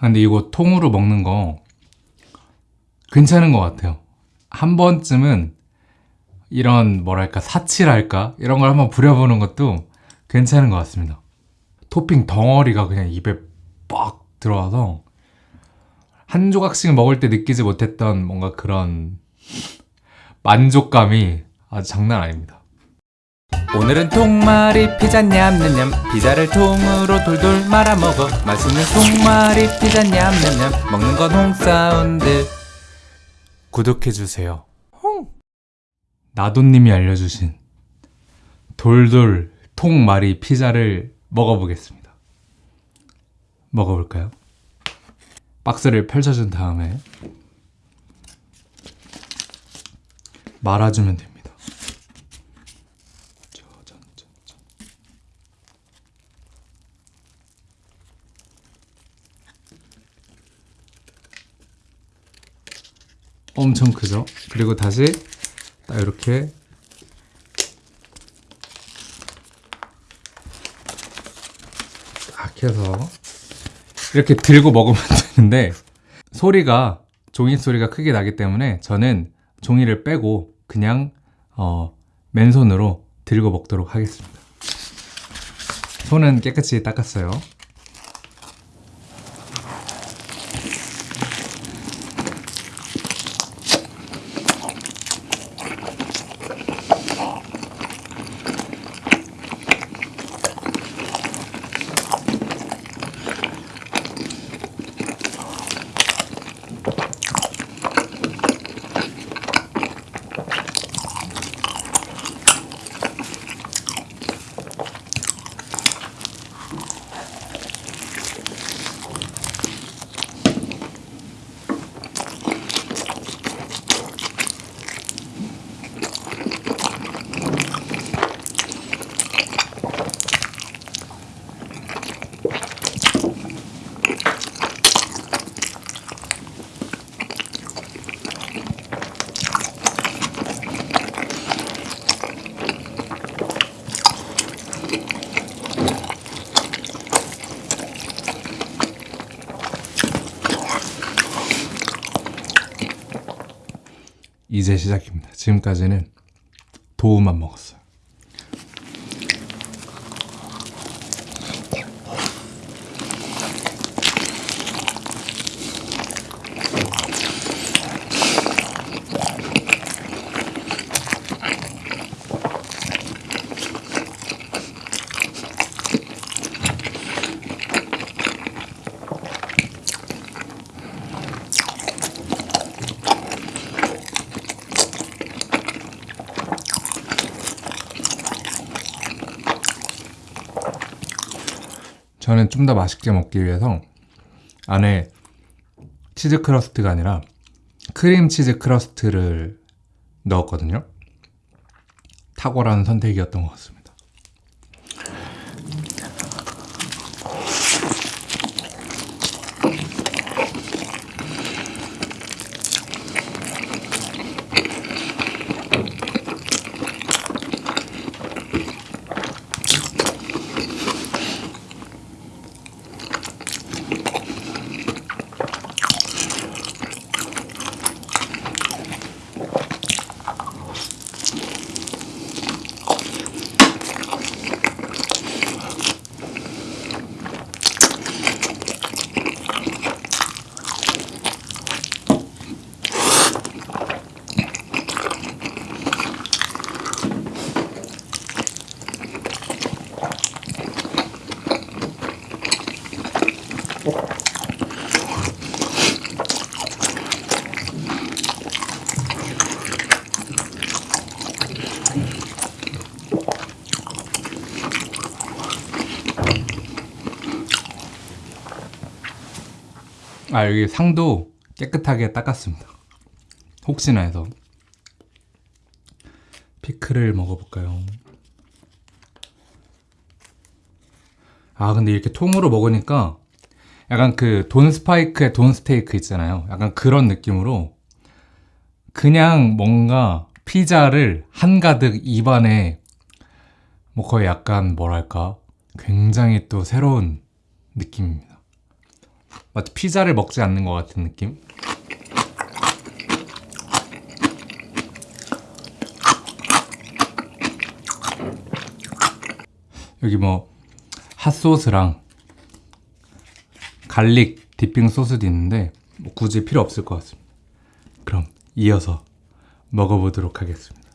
근데 이거 통으로 먹는 거 괜찮은 것 같아요. 한 번쯤은 이런 뭐랄까 사치랄까? 이런 걸 한번 부려보는 것도 괜찮은 것 같습니다. 토핑 덩어리가 그냥 입에 빡 들어와서 한 조각씩 먹을 때 느끼지 못했던 뭔가 그런 만족감이 아주 장난 아닙니다 오늘은 통마리 피자 냠냠냠. 피자를 통으로 돌돌 말아 먹어. 맛있는 통마리 피자 냠냠냠. 먹는 건 홍사운드. 구독해주세요. 나도님이 알려주신 돌돌 통마리 피자를 먹어보겠습니다. 먹어볼까요? 박스를 펼쳐준 다음에 말아주면 됩니다 짜잔짠짠. 엄청 크죠? 그리고 다시 딱 이렇게 딱 해서 이렇게 들고 먹으면 되는데 소리가 종이 소리가 크게 나기 때문에 저는 종이를 빼고 그냥 어, 맨손으로 들고 먹도록 하겠습니다 손은 깨끗이 닦았어요 이제 시작입니다. 지금까지는 도우만 먹었어요 저는 좀 더 맛있게 먹기 위해서 안에 치즈 crust가 아니라 크림 치즈 crust를 넣었거든요. 탁월한 선택이었던 것 같습니다 아 여기 상도 깨끗하게 닦았습니다. 혹시나 해서. 피클을 먹어볼까요? 아 근데 이렇게 통으로 먹으니까 약간 그 돈 스파이크의 돈 스테이크 있잖아요. 약간 그런 느낌으로 그냥 뭔가 피자를 한가득 입안에 뭐 거의 약간 뭐랄까? 굉장히 또 새로운 느낌입니다 마치 피자를 먹지 않는 것 같은 느낌? 여기 뭐 핫소스랑 garlic dipping 소스도 있는데 뭐 굳이 필요 없을 것 같습니다. 그럼 이어서 먹어보도록 하겠습니다.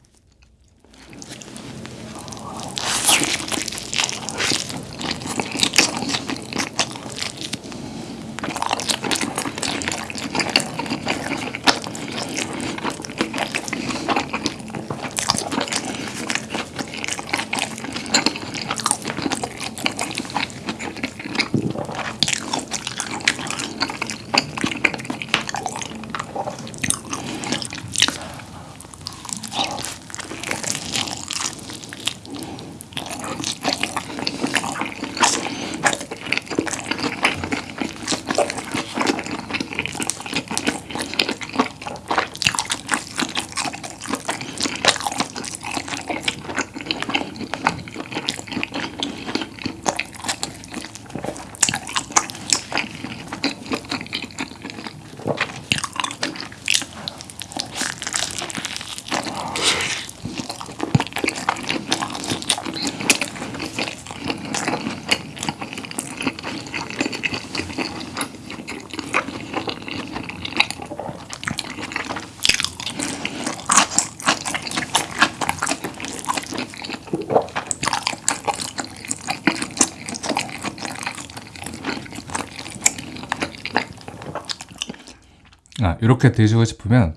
아, 이렇게 드시고 싶으면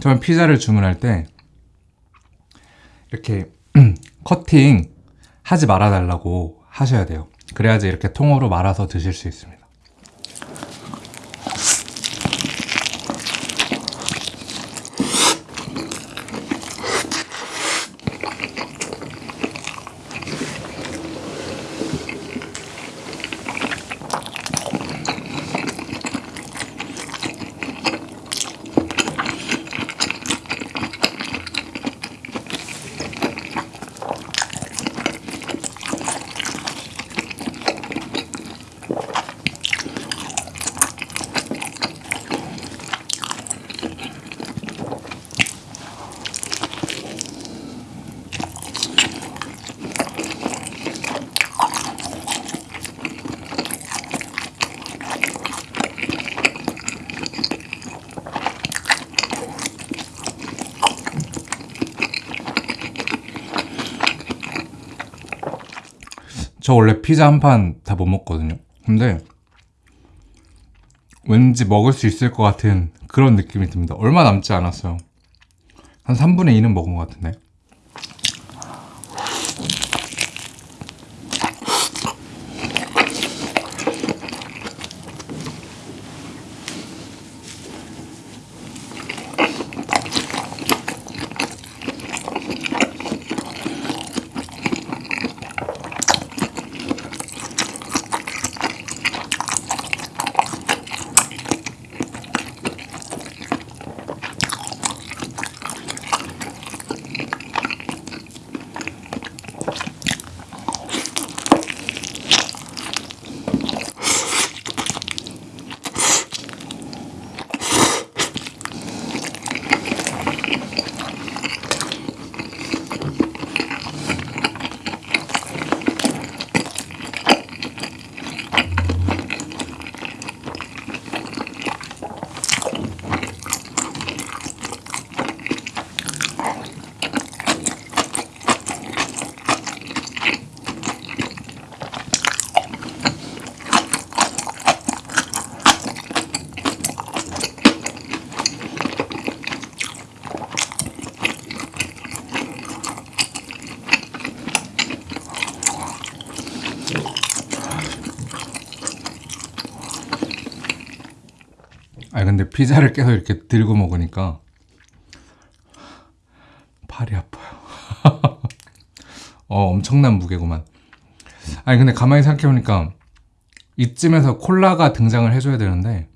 처음 피자를 주문할 때 이렇게 커팅 하지 말아 달라고 하셔야 돼요. 그래야지 이렇게 통으로 말아서 드실 수 있습니다. 저 원래 피자 한 판 다 못 먹거든요. 근데 왠지 먹을 수 있을 것 같은 그런 느낌이 듭니다. 얼마 남지 않았어요. 한 3분의 2는 먹은 것 같은데. 아니 근데 피자를 계속 이렇게 들고 먹으니까 팔이 아파요. 어 엄청난 무게구만. 아니 근데 가만히 생각해보니까 이쯤에서 콜라가 등장을 해줘야 되는데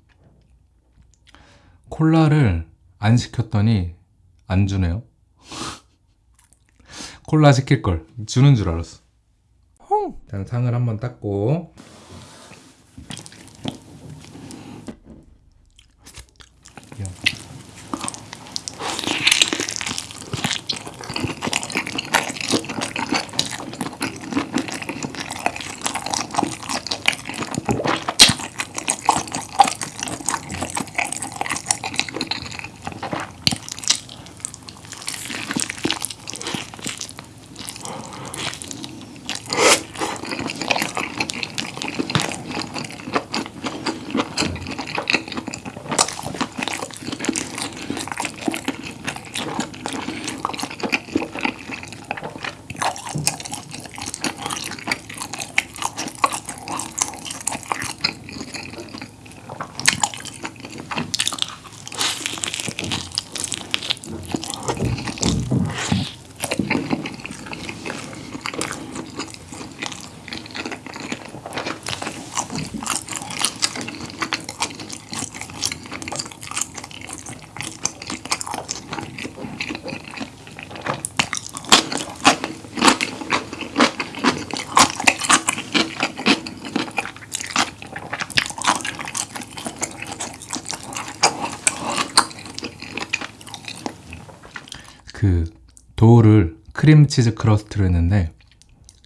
콜라를 안 시켰더니 안 주네요. 콜라 시킬 걸 주는 줄 알았어. 일단 상을 한번 닦고 그 dough를 크림 치즈 crust로 했는데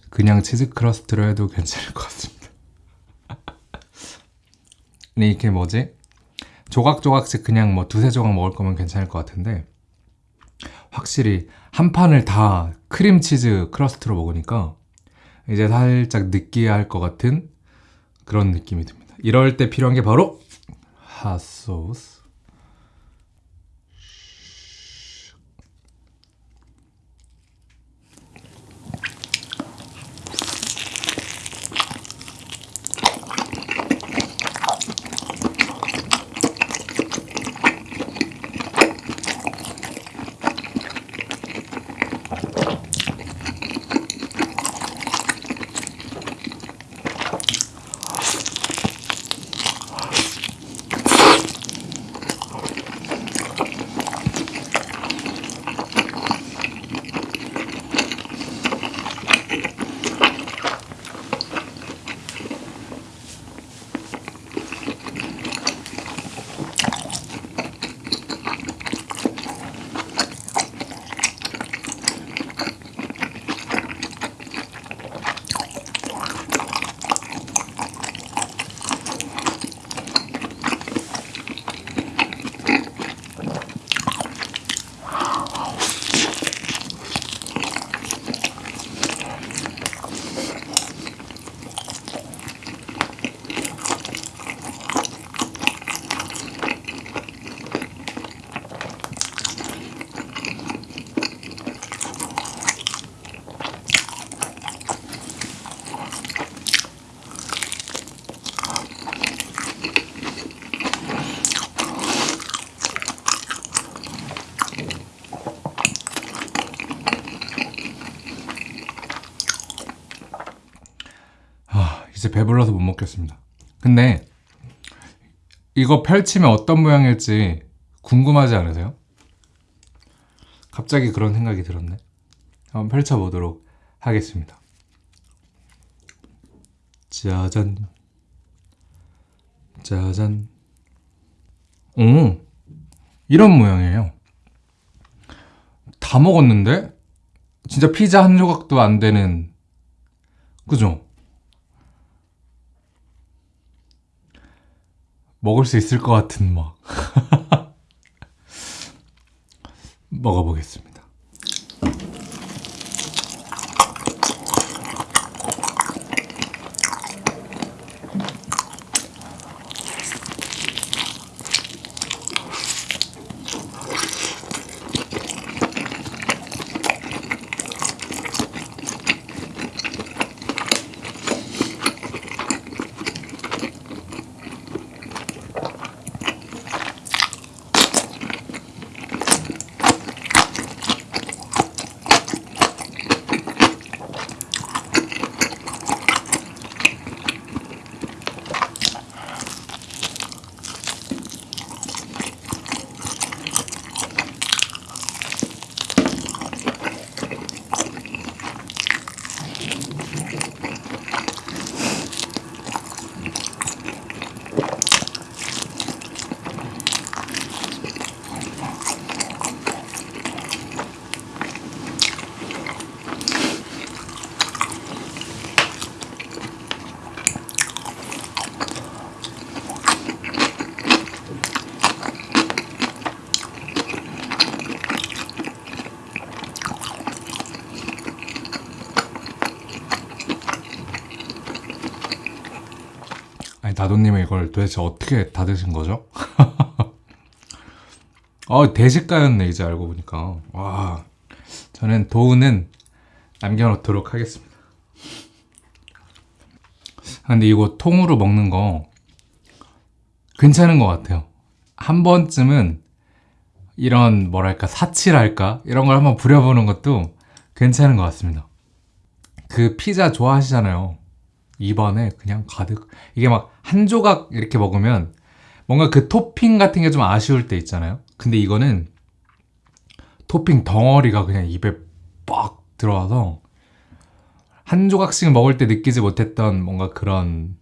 그냥 치즈 crust로 해도 괜찮을 것 같습니다. 근데 이게 뭐지? 조각조각씩 그냥 뭐 두세 조각 먹을 거면 괜찮을 것 같은데 확실히 한 판을 다 크림치즈 crust로 먹으니까 이제 살짝 느끼할 것 같은 그런 느낌이 듭니다. 이럴 때 필요한 게 바로 핫소스. 배불러서 못 먹겠습니다. 근데 이거 펼치면 어떤 모양일지 궁금하지 않으세요? 갑자기 그런 생각이 들었네. 한번 펼쳐보도록 하겠습니다. 짜잔. 짜잔. 오, 이런 모양이에요. 다 먹었는데? 진짜 피자 한 조각도 안 되는, 그죠? 먹을 수 있을 것 같은 막 먹어보겠습니다. 나도님은 이걸 도대체 어떻게 다 드신 거죠? 어 대식가였네 이제 알고 보니까 와 저는 도우는 남겨놓도록 하겠습니다. 아, 근데 이거 통으로 먹는 거 괜찮은 것 같아요. 한 번쯤은 이런 뭐랄까 사치랄까 이런 걸 한번 부려보는 것도 괜찮은 것 같습니다. 그 피자 좋아하시잖아요. 입안에 그냥 가득 이게 막 한 조각 이렇게 먹으면 뭔가 그 토핑 같은 게 좀 아쉬울 때 있잖아요. 근데 이거는 토핑 덩어리가 그냥 입에 빡 들어와서 한 조각씩 먹을 때 느끼지 못했던 뭔가 그런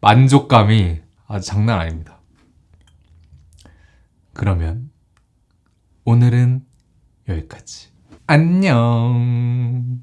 만족감이 아주 장난 아닙니다. 그러면 오늘은 여기까지. 안녕.